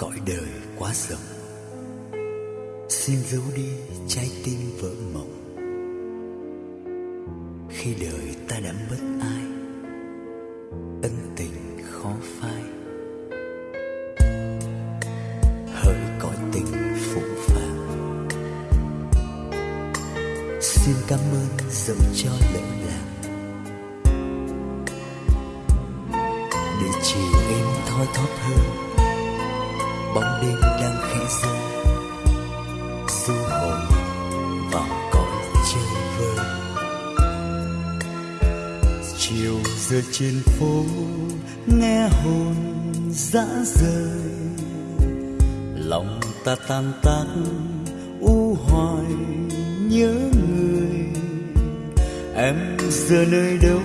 cõi đời quá rộng. Xin giấu đi trái tim vỡ mộng. Khi đời ta đã mất ai ân tình khó phai. Hỡi cõi tình phụ phàng. Xin cảm ơn dẫu cho lỡ lạc, để chiều em thoi thóp hơn bóng đêm đang khẽ rơi du hồn vào cõi chơi vơi. Chiều giờ trên phố, nghe hồn dã rời. Lòng ta tan tác, u hoài nhớ người. Em giờ nơi đâu,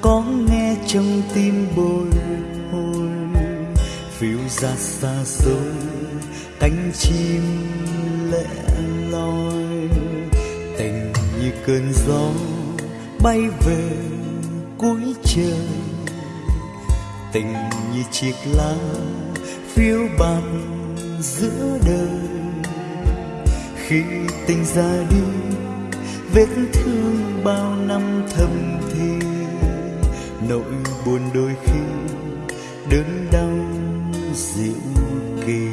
có nghe trong tim bồi hồi phiêu ra xa xôi, cánh chim lẻ loi. Tình như cơn gió bay về cuối trời. Tình như chiếc lá phiêu bạt giữa đời. Khi tình ra đi, vết thương bao năm thầm thì nỗi buồn đôi khi đớn đau diệu kỳ.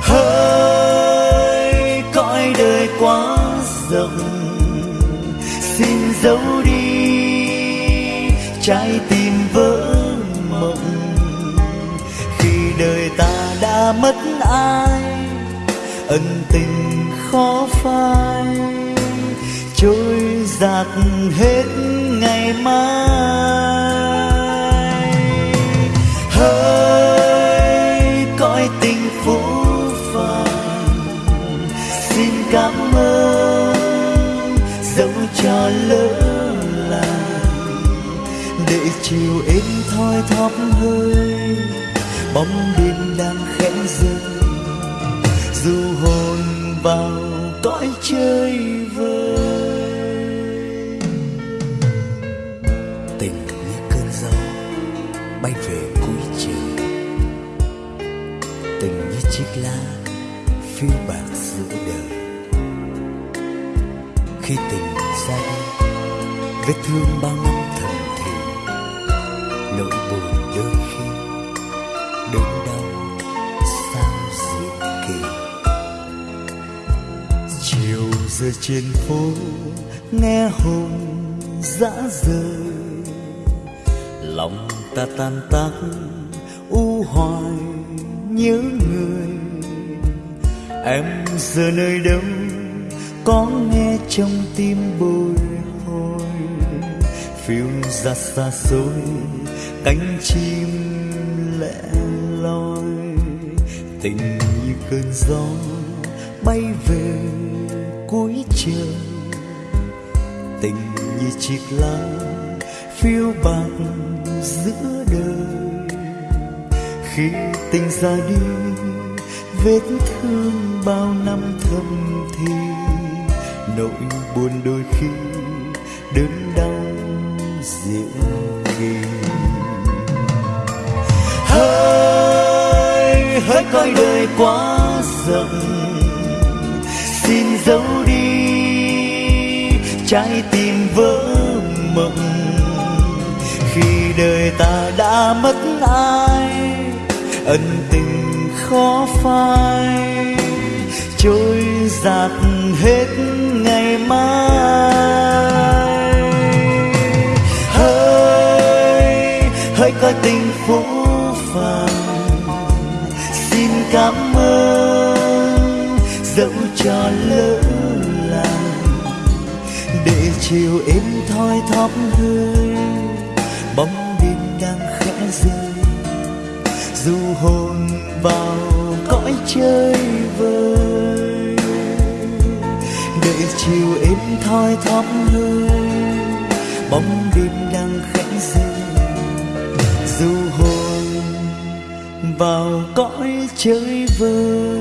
Hỡi, cõi đời quá rộng, xin giấu đi trái tim vỡ mộng. Khi đời ta đã mất ai, ân tình khó phai. Trôi giạt hết ngày mai. Dẫu cho lỡ làng. Để chiều êm thoi thóp hơi, bóng đêm đang khẽ rơi du hồn vào cõi chơi vơi. Tình như cơn gió bay về cuối trời tình như chiếc lá phiêu bạc giữa đời khi tình say, vết thương bao năm thầm thì nỗi buồn đôi khi đớn đau sao dịu kỳ chiều giờ trên phố nghe hồn dã rời. Lòng ta tan tác u hoài nhớ người. Em giờ nơi đâu có nghe trong tim bồi hồi. Phiêu ra xa xôi, cánh chim lẻ loi. Tình như cơn gió bay về cuối trời. Tình như chiếc lá phiêu bạc giữa đời. Khi tình ra đi, vết thương bao năm thầm thì nỗi buồn đôi khi đớn đau dịu kỳ hỡi hỡi coi đời quá rộng, xin giấu đi trái tim vỡ mộng. Khi đời ta đã mất ai, ân tình khó phai, trôi giạt hết hỡi có coi tình phú phàng. Xin cảm ơn, dẫu cho lỡ làng. Để chiều êm thoi thóp hương, bóng đêm đang khẽ rơi. Du hồn vào cõi chơi vơi, để chiều êm thoi thóp hương. Vào cõi chơi vơi.